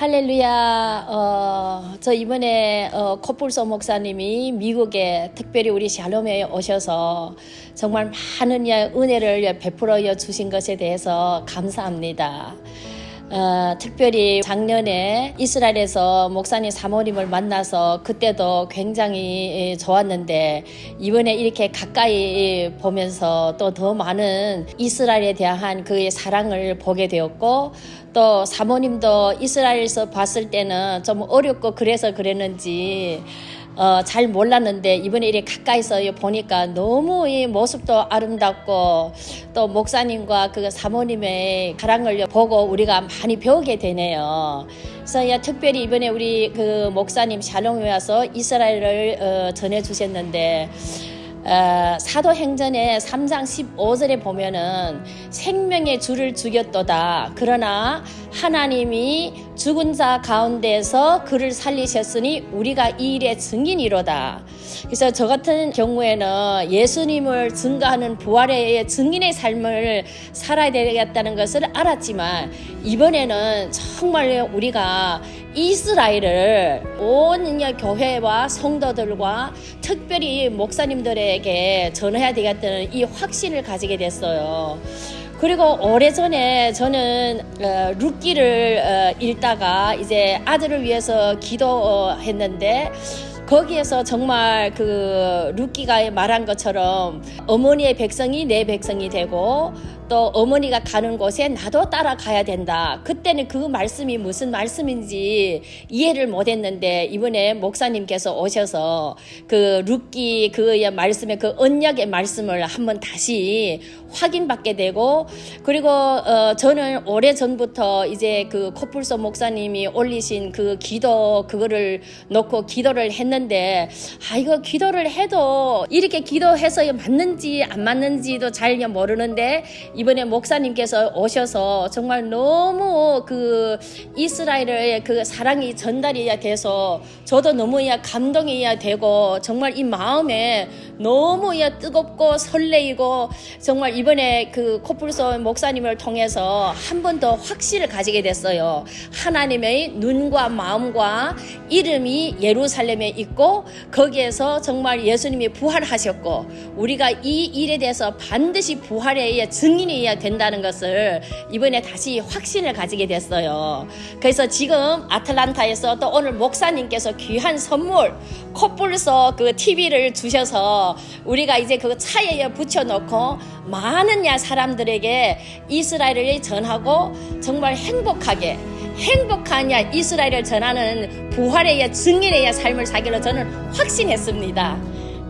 할렐루야. 어, 저 이번에 어, 코뿔소 목사님이 미국에 특별히 우리 샬롬에 오셔서 정말 많은 은혜를 베풀어 주신 것에 대해서 감사합니다. 어, 특별히 작년에 이스라엘에서 목사님 사모님을 만나서 그때도 굉장히 좋았는데 이번에 이렇게 가까이 보면서 또 더 많은 이스라엘에 대한 그의 사랑을 보게 되었고 또 사모님도 이스라엘에서 봤을 때는 좀 어렵고 그래서 그랬는지 어, 잘 몰랐는데 이번에 이렇게 가까이서 보니까 너무 이 모습도 아름답고 또 목사님과 그 사모님의 사랑을 보고 우리가 많이 배우게 되네요. 그래서 야, 특별히 이번에 우리 그 목사님 샬롬에 와서 이스라엘을 어, 전해 주셨는데 어, 사도행전의 3장 15절에 보면은 생명의 주를 죽였도다. 그러나 하나님이 죽은 자 가운데서 그를 살리셨으니 우리가 이 일의 증인이로다. 그래서 저 같은 경우에는 예수님을 증거하는 부활의 증인의 삶을 살아야 되겠다는 것을 알았지만 이번에는 정말 우리가 이스라엘을 온 교회와 성도들과 특별히 목사님들에게 전해야 되겠다는 이 확신을 가지게 됐어요. 그리고 오래전에 저는 어, 룻기를 어, 읽다가 이제 아들을 위해서 기도했는데 거기에서 정말 그 루키가 말한 것처럼 어머니의 백성이 내 백성이 되고 또 어머니가 가는 곳에 나도 따라가야 된다. 그때는 그 말씀이 무슨 말씀인지 이해를 못했는데 이번에 목사님께서 오셔서 그 룻기 그의 말씀의 그 언약의 말씀을 한번 다시 확인받게 되고 그리고 어 저는 오래 전부터 이제 그 코뿔소 목사님이 올리신 그 기도 그거를 놓고 기도를 했는데 아 이거 기도를 해도 이렇게 기도해서 맞는지 안 맞는지도 잘 모르는데 이번에 목사님께서 오셔서 정말 너무 그 이스라엘의 그 사랑이 전달이 돼서 저도 너무 감동이 되고 정말 이 마음에 너무 뜨겁고 설레이고 정말 이번에 그 코뿔소 목사님을 통해서 한 번 더 확신을 가지게 됐어요. 하나님의 눈과 마음과 이름이 예루살렘에 있고 거기에서 정말 예수님이 부활하셨고 우리가 이 일에 대해서 반드시 부활의 증인 확신이 된다는 것을 이번에 다시 확신을 가지게 됐어요. 그래서 지금 아틀란타에서 또 오늘 목사님께서 귀한 선물 콧불서 그 TV를 주셔서 우리가 이제 그 차에 붙여놓고 많은 야 사람들에게 이스라엘을 전하고 정말 행복하게 행복한 야 이스라엘을 전하는 부활의 증인의 삶을 사기로 저는 확신했습니다.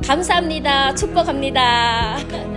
감사합니다. 축복합니다.